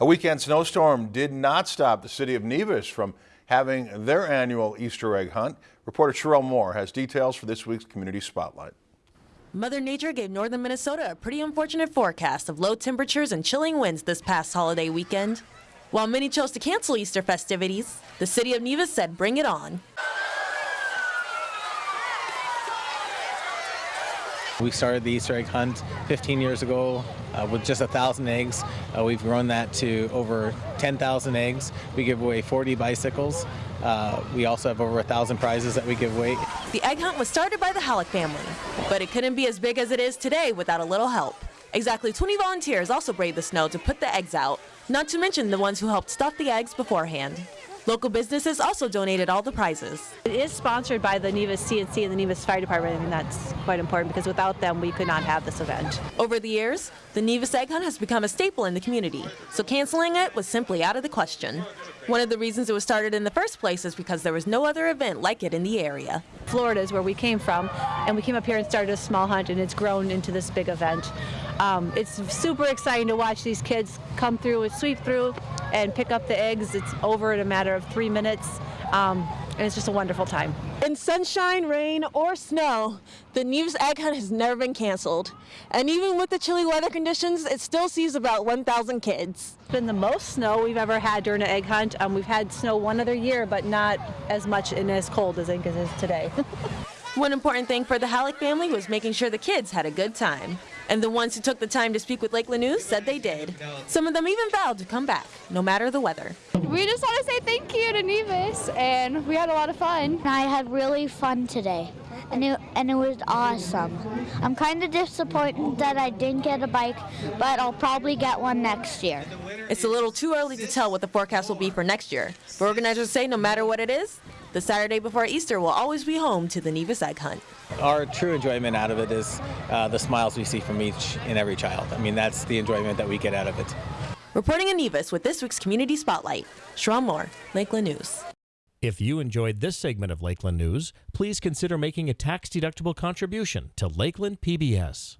A weekend snowstorm did not stop the city of Nevis from having their annual Easter egg hunt. Reporter Sherelle Moore has details for this week's Community Spotlight. Mother Nature gave northern Minnesota a pretty unfortunate forecast of low temperatures and chilling winds this past holiday weekend. While many chose to cancel Easter festivities, the city of Nevis said bring it on. We started the Easter egg hunt 15 years ago uh, with just a thousand eggs. Uh, we've grown that to over 10,000 eggs. We give away 40 bicycles. Uh, we also have over a thousand prizes that we give away. The egg hunt was started by the Halleck family, but it couldn't be as big as it is today without a little help. Exactly 20 volunteers also braved the snow to put the eggs out, not to mention the ones who helped stuff the eggs beforehand. Local businesses also donated all the prizes. It is sponsored by the Nevis CNC and the Nevis Fire Department, and that's quite important because without them, we could not have this event. Over the years, the Nevis Egg Hunt has become a staple in the community, so canceling it was simply out of the question. One of the reasons it was started in the first place is because there was no other event like it in the area. Florida is where we came from, and we came up here and started a small hunt, and it's grown into this big event. Um, it's super exciting to watch these kids come through and sweep through and pick up the eggs. It's over in a matter of three minutes. Um, and it's just a wonderful time. In sunshine, rain, or snow, the Nevis Egg Hunt has never been canceled. And even with the chilly weather conditions, it still sees about 1,000 kids. It's been the most snow we've ever had during an egg hunt. Um, we've had snow one other year, but not as much and as cold as it is today. One important thing for the Halleck family was making sure the kids had a good time. And the ones who took the time to speak with Lakeland News said they did. Some of them even vowed to come back, no matter the weather. We just want to say thank you to Nevis, and we had a lot of fun. I had really fun today, and it, and it was awesome. I'm kind of disappointed that I didn't get a bike, but I'll probably get one next year. It's a little too early to tell what the forecast will be for next year, but organizers say no matter what it is, the Saturday before Easter will always be home to the Nevis Egg Hunt. Our true enjoyment out of it is uh, the smiles we see from each and every child. I mean, that's the enjoyment that we get out of it. Reporting in Nevis with this week's Community Spotlight, Sharon Moore, Lakeland News. If you enjoyed this segment of Lakeland News, please consider making a tax-deductible contribution to Lakeland PBS.